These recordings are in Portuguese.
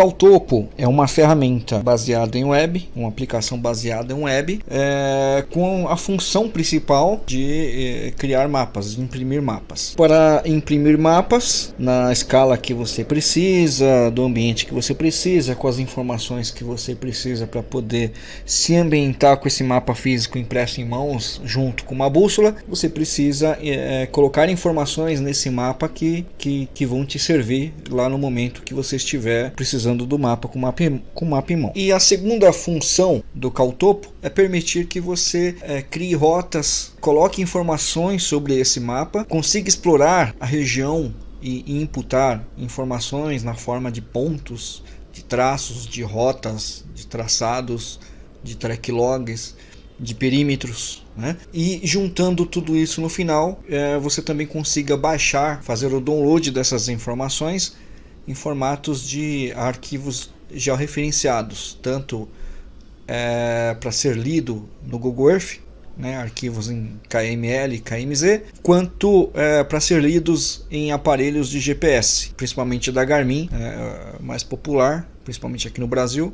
O Caltopo é uma ferramenta baseada em web, uma aplicação baseada em web, é, com a função principal de é, criar mapas, de imprimir mapas. Para imprimir mapas na escala que você precisa, do ambiente que você precisa, com as informações que você precisa para poder se ambientar com esse mapa físico impresso em mãos, junto com uma bússola, você precisa é, colocar informações nesse mapa que, que, que vão te servir lá no momento que você estiver precisando do mapa com mapa, com mão. E a segunda função do Caltopo é permitir que você é, crie rotas, coloque informações sobre esse mapa, consiga explorar a região e, e imputar informações na forma de pontos, de traços, de rotas, de traçados, de track logs, de perímetros, né? e juntando tudo isso no final, é, você também consiga baixar, fazer o download dessas informações em formatos de arquivos georreferenciados, tanto é, para ser lido no Google Earth, né, arquivos em KML e KMZ, quanto é, para ser lidos em aparelhos de GPS, principalmente da Garmin, é, mais popular, principalmente aqui no Brasil,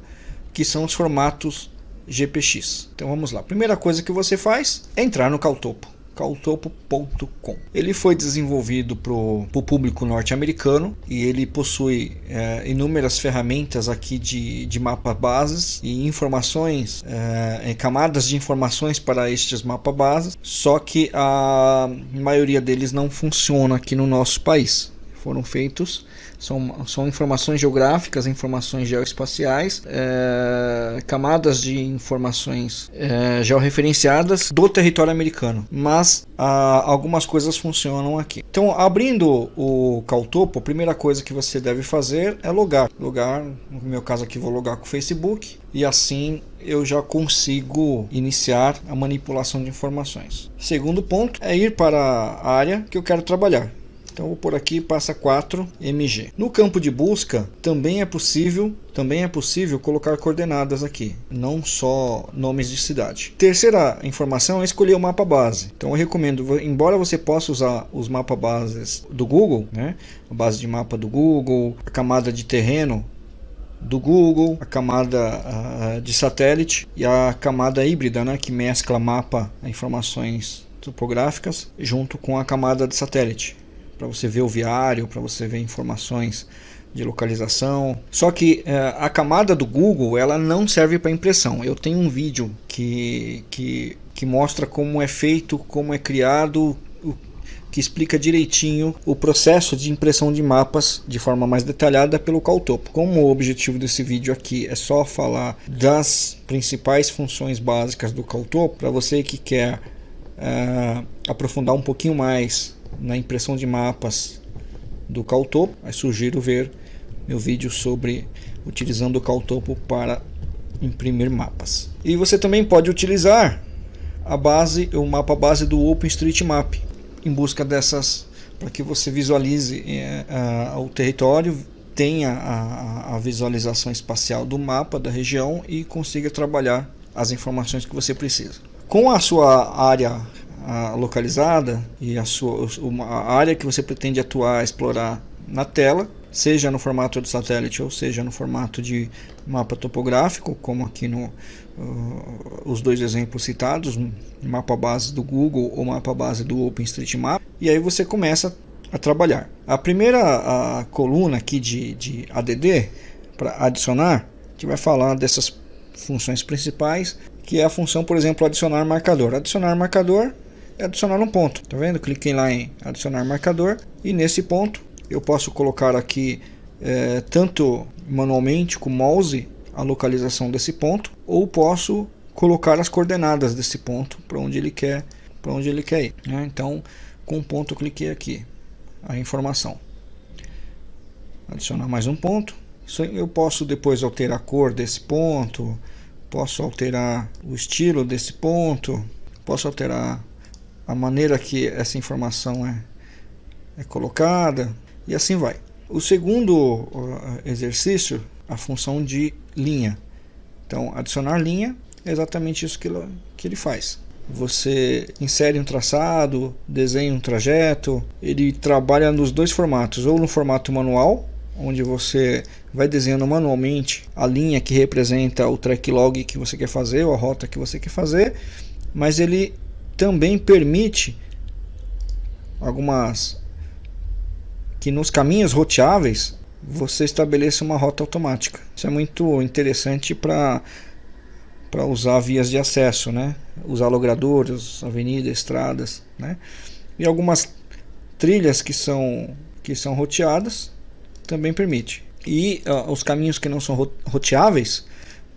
que são os formatos GPX. Então vamos lá. Primeira coisa que você faz é entrar no Caltopo caltopo.com. Ele foi desenvolvido para o público norte-americano e ele possui é, inúmeras ferramentas aqui de, de mapa bases e informações, é, camadas de informações para estes mapa bases, só que a maioria deles não funciona aqui no nosso país. Foram feitos são, são informações geográficas, informações geoespaciais, é, camadas de informações é, georreferenciadas do território americano. Mas a, algumas coisas funcionam aqui. Então, abrindo o Caltopo, a primeira coisa que você deve fazer é logar. Logar, no meu caso aqui vou logar com o Facebook e assim eu já consigo iniciar a manipulação de informações. Segundo ponto é ir para a área que eu quero trabalhar. Então vou por aqui passa 4 mg. No campo de busca também é possível, também é possível colocar coordenadas aqui, não só nomes de cidade. Terceira informação é escolher o mapa base. Então eu recomendo, embora você possa usar os mapas bases do Google, né, a base de mapa do Google, a camada de terreno do Google, a camada uh, de satélite e a camada híbrida, né, que mescla mapa, informações topográficas, junto com a camada de satélite para você ver o viário, para você ver informações de localização. Só que é, a camada do Google ela não serve para impressão. Eu tenho um vídeo que, que, que mostra como é feito, como é criado, que explica direitinho o processo de impressão de mapas de forma mais detalhada pelo Caltopo. Como o objetivo desse vídeo aqui é só falar das principais funções básicas do Caltopo, para você que quer é, aprofundar um pouquinho mais na impressão de mapas do Caltopo. Aí sugiro ver meu vídeo sobre utilizando o Caltopo para imprimir mapas. E você também pode utilizar a base, o mapa base do OpenStreetMap em busca dessas para que você visualize é, a, o território, tenha a, a visualização espacial do mapa da região e consiga trabalhar as informações que você precisa. Com a sua área localizada e a sua uma área que você pretende atuar, explorar na tela, seja no formato de satélite ou seja no formato de mapa topográfico, como aqui no uh, os dois exemplos citados, mapa base do Google ou mapa base do OpenStreetMap, e aí você começa a trabalhar. A primeira a coluna aqui de, de ADD para adicionar, a gente vai falar dessas funções principais, que é a função, por exemplo, adicionar marcador. Adicionar marcador adicionar um ponto. Tá vendo? Cliquei lá em adicionar marcador e nesse ponto eu posso colocar aqui é, tanto manualmente com mouse a localização desse ponto ou posso colocar as coordenadas desse ponto para onde ele quer para onde ele quer ir. Né? Então com o ponto eu cliquei aqui a informação. Adicionar mais um ponto. Eu posso depois alterar a cor desse ponto, posso alterar o estilo desse ponto, posso alterar a maneira que essa informação é, é colocada e assim vai. O segundo exercício, a função de linha. Então, adicionar linha é exatamente isso que ele, que ele faz. Você insere um traçado, desenha um trajeto, ele trabalha nos dois formatos, ou no formato manual, onde você vai desenhando manualmente a linha que representa o track log que você quer fazer ou a rota que você quer fazer, mas ele também permite algumas que nos caminhos roteáveis você estabeleça uma rota automática. Isso é muito interessante para para usar vias de acesso, né? Usar logradouros, avenidas, estradas, né? E algumas trilhas que são que são roteadas também permite. E uh, os caminhos que não são roteáveis,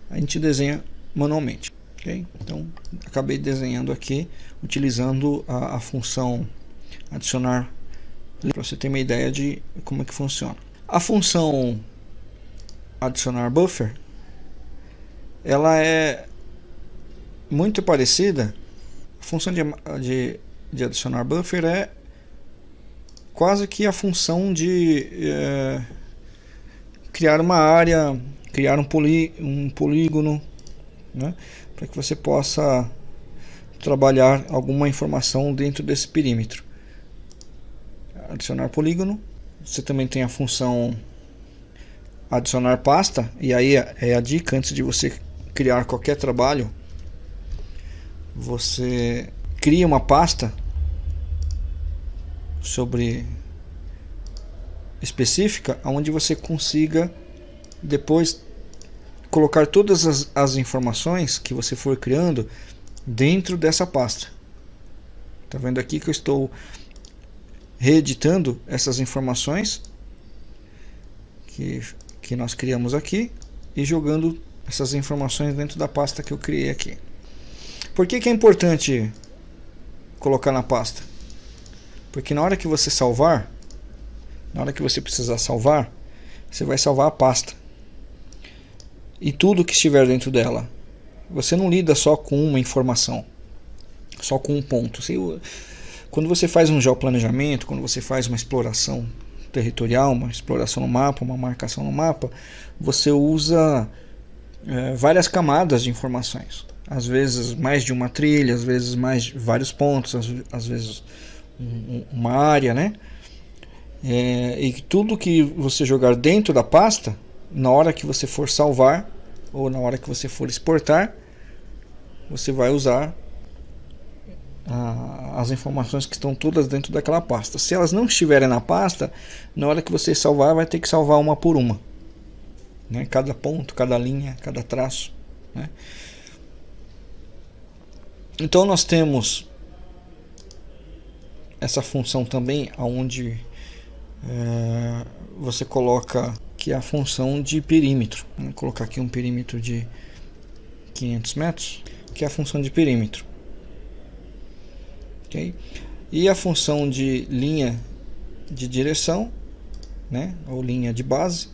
a gente desenha manualmente. Okay? Então, acabei desenhando aqui utilizando a, a função adicionar para você ter uma ideia de como é que funciona. A função adicionar buffer ela é muito parecida. A função de, de, de adicionar buffer é quase que a função de é, criar uma área, criar um, poli, um polígono, né, para que você possa trabalhar alguma informação dentro desse perímetro. Adicionar polígono. Você também tem a função adicionar pasta, e aí é a dica antes de você criar qualquer trabalho, você cria uma pasta sobre específica onde você consiga depois colocar todas as, as informações que você for criando dentro dessa pasta. Tá vendo aqui que eu estou reeditando essas informações que, que nós criamos aqui e jogando essas informações dentro da pasta que eu criei aqui. Por que, que é importante colocar na pasta? Porque na hora que você salvar, na hora que você precisar salvar, você vai salvar a pasta. E tudo que estiver dentro dela. Você não lida só com uma informação, só com um ponto. Você, quando você faz um geoplanejamento, quando você faz uma exploração territorial, uma exploração no mapa, uma marcação no mapa, você usa é, várias camadas de informações. Às vezes mais de uma trilha, às vezes mais vários pontos, às, às vezes uma área, né? É, e tudo que você jogar dentro da pasta, na hora que você for salvar ou na hora que você for exportar, você vai usar a, as informações que estão todas dentro daquela pasta. Se elas não estiverem na pasta, na hora que você salvar, vai ter que salvar uma por uma. Né? Cada ponto, cada linha, cada traço. Né? Então nós temos essa função também onde é, você coloca que é a função de perímetro. Vou colocar aqui um perímetro de 500 metros, que é a função de perímetro. Okay? E a função de linha de direção, né, ou linha de base,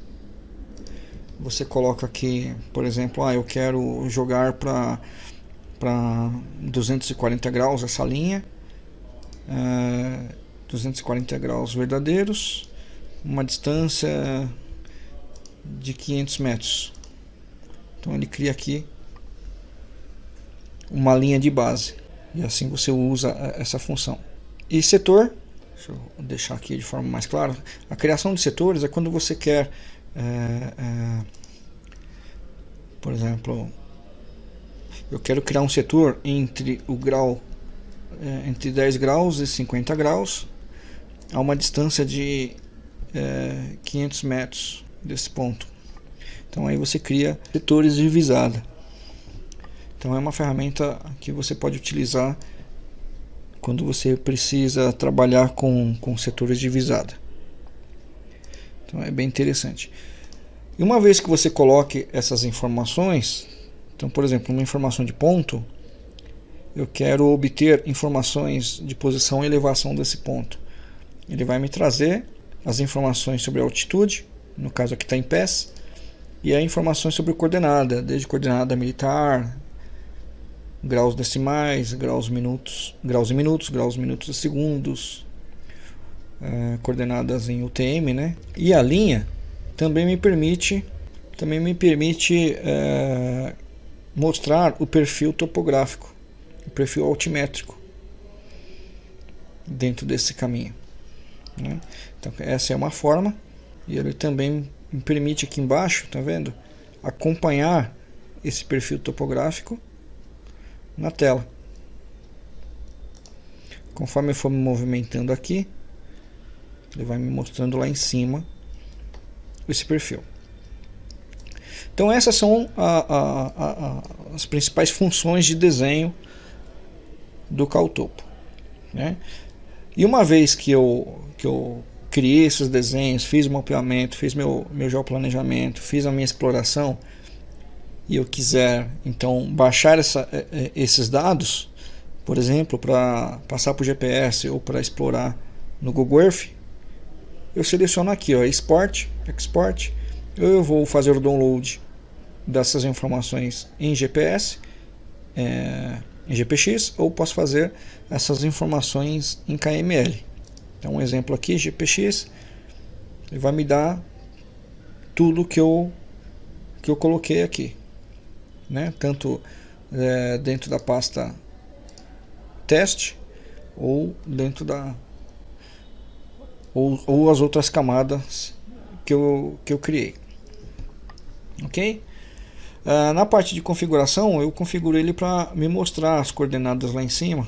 você coloca aqui, por exemplo, ah, eu quero jogar para para 240 graus essa linha, uh, 240 graus verdadeiros, uma distância de 500 metros. Então ele cria aqui uma linha de base e assim você usa essa função. E setor, deixa eu deixar aqui de forma mais clara, a criação de setores é quando você quer, é, é, por exemplo, eu quero criar um setor entre o grau é, entre 10 graus e 50 graus a uma distância de é, 500 metros desse ponto. Então aí você cria setores de visada. Então é uma ferramenta que você pode utilizar quando você precisa trabalhar com, com setores de visada. Então é bem interessante. E uma vez que você coloque essas informações, então por exemplo, uma informação de ponto, eu quero obter informações de posição e elevação desse ponto. Ele vai me trazer as informações sobre a altitude, no caso aqui está em pés, e as informações sobre coordenada, desde coordenada militar, graus decimais, graus minutos, graus e minutos, graus minutos e segundos, é, coordenadas em UTM, né? E a linha também me permite, também me permite é, mostrar o perfil topográfico o perfil altimétrico dentro desse caminho. Né? Então essa é uma forma. E ele também me permite aqui embaixo, tá vendo? Acompanhar esse perfil topográfico na tela. Conforme eu for me movimentando aqui, ele vai me mostrando lá em cima esse perfil. Então essas são a, a, a, as principais funções de desenho do Caltopo. Né? E uma vez que eu, que eu criei esses desenhos, fiz o mapeamento, fiz meu, meu geoplanejamento, fiz a minha exploração, e eu quiser então baixar essa, é, é, esses dados, por exemplo, para passar para o GPS ou para explorar no Google Earth, eu seleciono aqui, ó, Export, Export, eu vou fazer o download dessas informações em GPS, é, em GPX, ou posso fazer essas informações em KML. Então, um exemplo aqui, GPX, ele vai me dar tudo que eu que eu coloquei aqui, né? Tanto é, dentro da pasta teste ou dentro da ou, ou as outras camadas que eu, que eu criei. Ok? Uh, na parte de configuração, eu configuro ele para me mostrar as coordenadas lá em cima.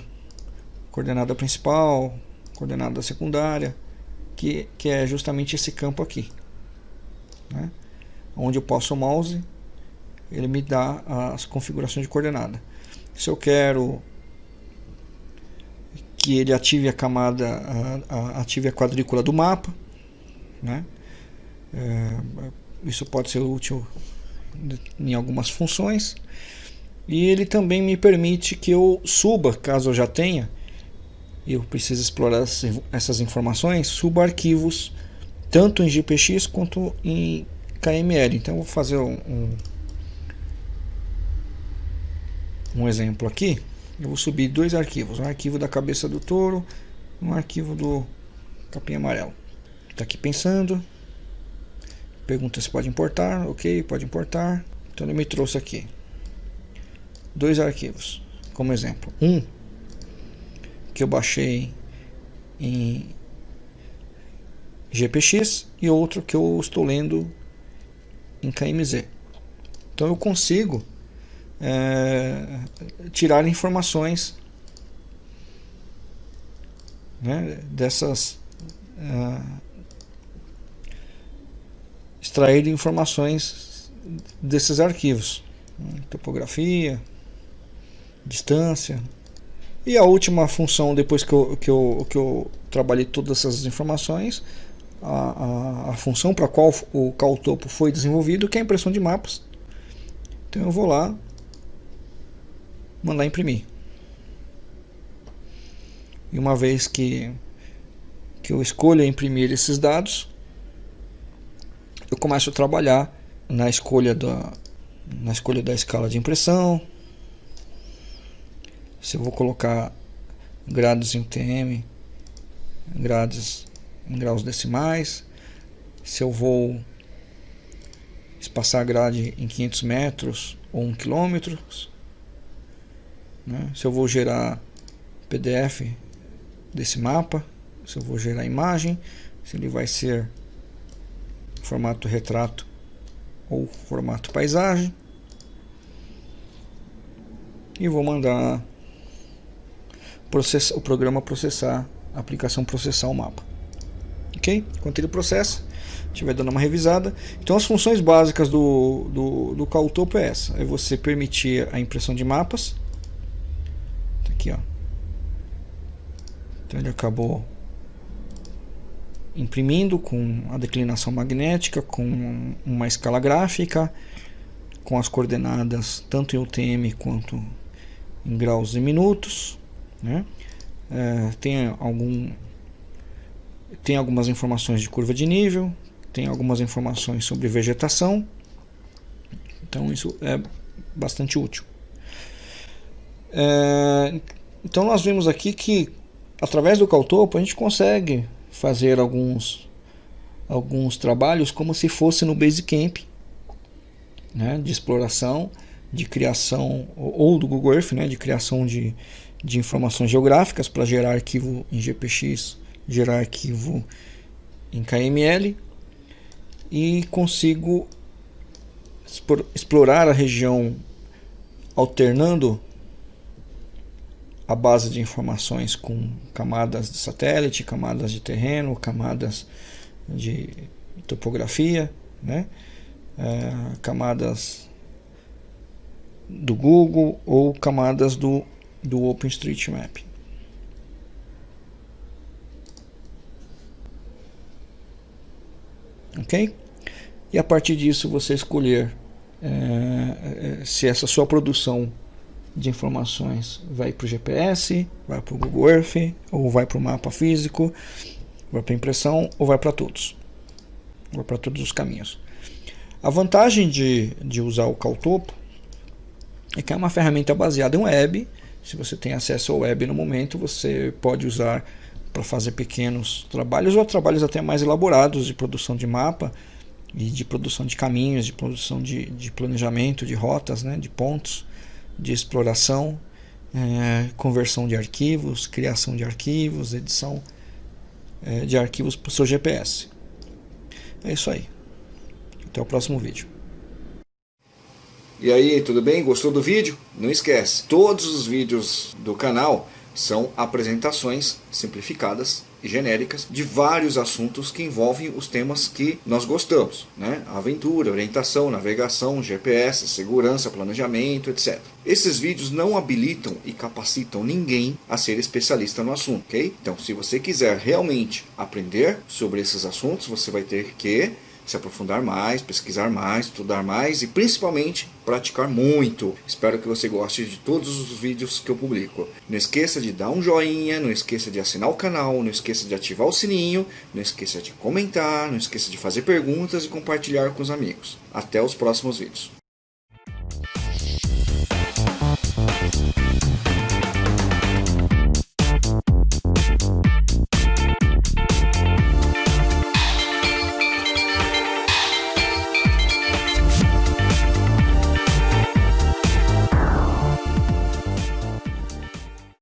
Coordenada principal, coordenada secundária, que, que é justamente esse campo aqui. Né? Onde eu posso o mouse, ele me dá as configurações de coordenada. Se eu quero que ele ative a camada, ative a quadrícula do mapa. Né? É, isso pode ser útil em algumas funções. E ele também me permite que eu suba, caso eu já tenha, eu preciso explorar essas informações, suba arquivos tanto em GPX quanto em KML. Então vou fazer um, um exemplo aqui eu vou subir dois arquivos, um arquivo da cabeça do touro um arquivo do capim amarelo. Está aqui pensando, pergunta se pode importar, ok, pode importar. Então ele me trouxe aqui dois arquivos, como exemplo. Um que eu baixei em GPX e outro que eu estou lendo em KMZ. Então eu consigo é, tirar informações né, dessas é, extrair informações desses arquivos topografia distância. E a última função depois que eu, que eu, que eu trabalhei todas essas informações a, a, a função para qual o Caltopo foi desenvolvido que é a impressão de mapas. Então eu vou lá mandar imprimir. E uma vez que, que eu escolha imprimir esses dados, eu começo a trabalhar na escolha da, na escolha da escala de impressão. Se eu vou colocar graus em UTM, graus em graus decimais, se eu vou espaçar a grade em 500 metros ou 1 km, né? Se eu vou gerar PDF desse mapa, se eu vou gerar imagem, se ele vai ser formato retrato ou formato paisagem. E vou mandar o programa processar, a aplicação processar o mapa. Ok? Enquanto ele processa, estiver dando uma revisada. Então as funções básicas do, do, do Caltopo é essa. É você permitir a impressão de mapas aqui, ó. Então ele acabou imprimindo com a declinação magnética, com uma escala gráfica, com as coordenadas tanto em UTM quanto em graus e minutos, né? É, tem algum tem algumas informações de curva de nível, tem algumas informações sobre vegetação, então isso é bastante útil. É, então nós vimos aqui que através do Caltopo a gente consegue fazer alguns, alguns trabalhos como se fosse no Basecamp, né, de exploração, de criação, ou do Google Earth, né, de criação de, de informações geográficas para gerar arquivo em GPX, gerar arquivo em KML e consigo explorar a região alternando a base de informações com camadas de satélite, camadas de terreno, camadas de topografia, né? É, camadas do Google ou camadas do, do OpenStreetMap. Ok? E a partir disso você escolher é, é se essa sua produção de informações vai para o GPS, vai para o Google Earth, ou vai para o mapa físico, vai para impressão, ou vai para todos. Vai para todos os caminhos. A vantagem de, de usar o Caltopo é que é uma ferramenta baseada em web. Se você tem acesso ao web no momento, você pode usar para fazer pequenos trabalhos ou trabalhos até mais elaborados de produção de mapa e de produção de caminhos, de produção de, de planejamento de rotas, né, de pontos de exploração, é, conversão de arquivos, criação de arquivos, edição é, de arquivos para o seu GPS. É isso aí. Até o próximo vídeo. E aí, tudo bem? Gostou do vídeo? Não esquece, todos os vídeos do canal são apresentações simplificadas e genéricas de vários assuntos que envolvem os temas que nós gostamos, né? Aventura, orientação, navegação, GPS, segurança, planejamento, etc. Esses vídeos não habilitam e capacitam ninguém a ser especialista no assunto, ok? Então, se você quiser realmente aprender sobre esses assuntos, você vai ter que se aprofundar mais, pesquisar mais, estudar mais e principalmente praticar muito. Espero que você goste de todos os vídeos que eu publico. Não esqueça de dar um joinha, não esqueça de assinar o canal, não esqueça de ativar o sininho, não esqueça de comentar, não esqueça de fazer perguntas e compartilhar com os amigos. Até os próximos vídeos.